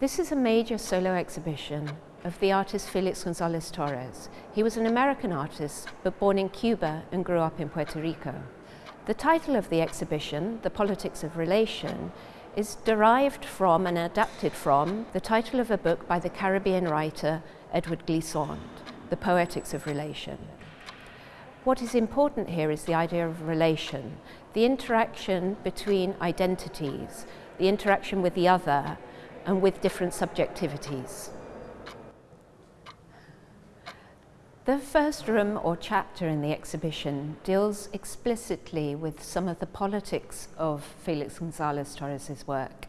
This is a major solo exhibition of the artist Felix Gonzalez Torres. He was an American artist, but born in Cuba and grew up in Puerto Rico. The title of the exhibition, The Politics of Relation, is derived from and adapted from the title of a book by the Caribbean writer Edouard Glissant, The Poetics of Relation. What is important here is the idea of relation, the interaction between identities, the interaction with the other and with different subjectivities. The first room or chapter in the exhibition deals explicitly with some of the politics of Felix Gonzalez Torres's work,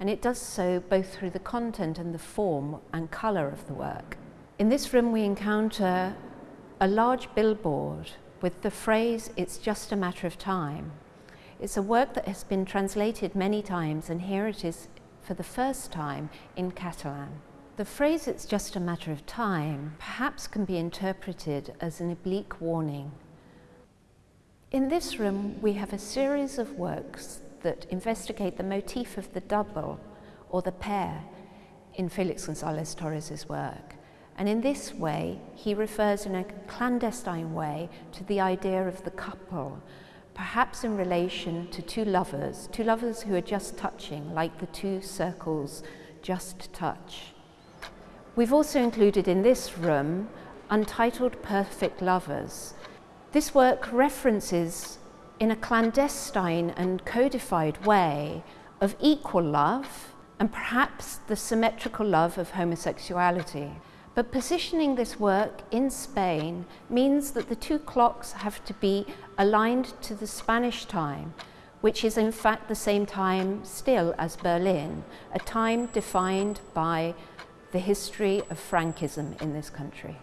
and it does so both through the content and the form and colour of the work. In this room we encounter a large billboard with the phrase, it's just a matter of time. It's a work that has been translated many times and here it is for the first time in Catalan. The phrase, it's just a matter of time, perhaps can be interpreted as an oblique warning. In this room, we have a series of works that investigate the motif of the double or the pair in Felix Gonzalez Torres's work. And in this way, he refers in a clandestine way to the idea of the couple, perhaps in relation to two lovers, two lovers who are just touching, like the two circles just touch. We've also included in this room Untitled Perfect Lovers. This work references in a clandestine and codified way of equal love and perhaps the symmetrical love of homosexuality. But positioning this work in Spain means that the two clocks have to be aligned to the Spanish time, which is in fact the same time still as Berlin, a time defined by the history of Frankism in this country.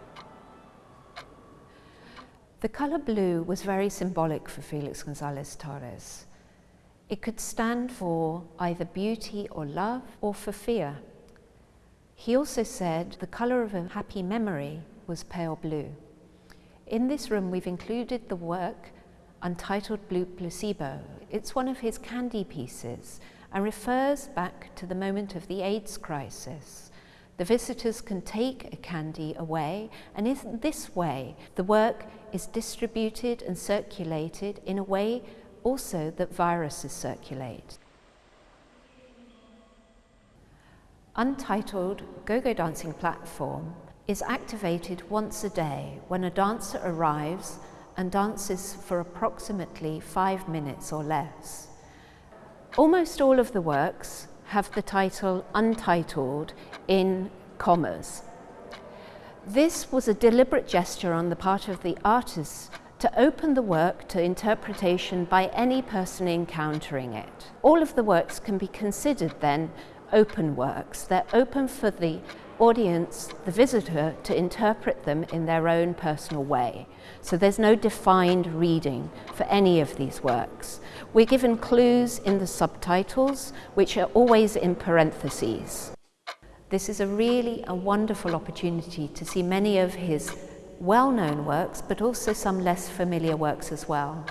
The colour blue was very symbolic for Felix Gonzalez Torres. It could stand for either beauty or love or for fear. He also said the colour of a happy memory was pale blue. In this room we've included the work Untitled Blue Placebo. It's one of his candy pieces and refers back to the moment of the AIDS crisis the visitors can take a candy away and in this way the work is distributed and circulated in a way also that viruses circulate. Untitled Go-Go Dancing Platform is activated once a day when a dancer arrives and dances for approximately five minutes or less. Almost all of the works have the title Untitled in commas. This was a deliberate gesture on the part of the artist to open the work to interpretation by any person encountering it. All of the works can be considered then open works. They're open for the audience, the visitor, to interpret them in their own personal way. So there's no defined reading for any of these works. We're given clues in the subtitles, which are always in parentheses. This is a really a wonderful opportunity to see many of his well-known works, but also some less familiar works as well.